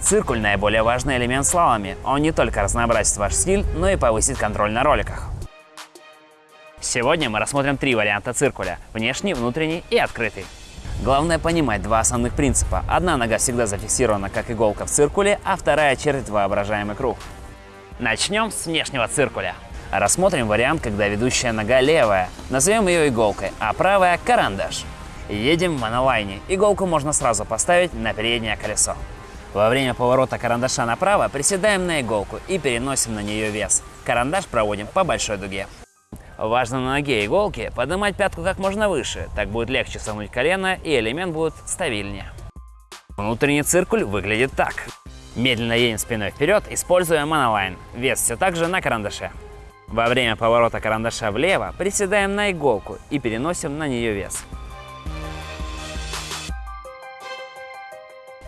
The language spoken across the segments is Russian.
Циркуль – наиболее важный элемент слаломе. Он не только разнообразит ваш стиль, но и повысит контроль на роликах. Сегодня мы рассмотрим три варианта циркуля – внешний, внутренний и открытый. Главное понимать два основных принципа. Одна нога всегда зафиксирована как иголка в циркуле, а вторая чертит воображаемый круг. Начнем с внешнего циркуля. Рассмотрим вариант, когда ведущая нога левая, назовем ее иголкой, а правая – карандаш. Едем в монолайне. Иголку можно сразу поставить на переднее колесо. Во время поворота карандаша направо приседаем на иголку и переносим на нее вес. Карандаш проводим по большой дуге. Важно на ноге иголки поднимать пятку как можно выше, так будет легче согнуть колено и элемент будет стабильнее. Внутренний циркуль выглядит так. Медленно едем спиной вперед, используя монолайн. Вес все так же на карандаше. Во время поворота карандаша влево приседаем на иголку и переносим на нее вес.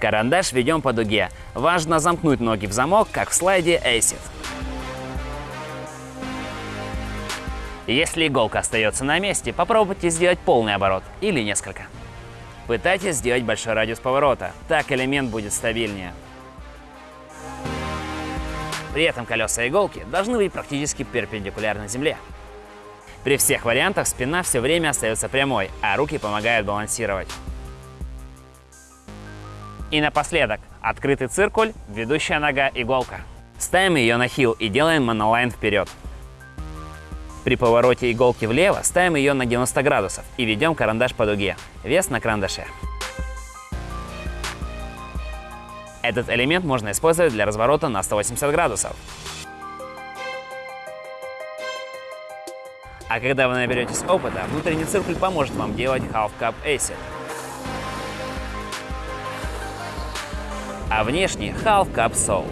Карандаш ведем по дуге. Важно замкнуть ноги в замок, как в слайде ACID. Если иголка остается на месте, попробуйте сделать полный оборот или несколько. Пытайтесь сделать большой радиус поворота, так элемент будет стабильнее. При этом колеса иголки должны быть практически перпендикулярны земле. При всех вариантах спина все время остается прямой, а руки помогают балансировать. И напоследок, открытый циркуль, ведущая нога иголка. Ставим ее на хил и делаем монолайн вперед. При повороте иголки влево ставим ее на 90 градусов и ведем карандаш по дуге. Вес на карандаше. Этот элемент можно использовать для разворота на 180 градусов. А когда вы наберетесь опыта, внутренний циркуль поможет вам делать Half Cup Acid. А внешний Half Cup Soul.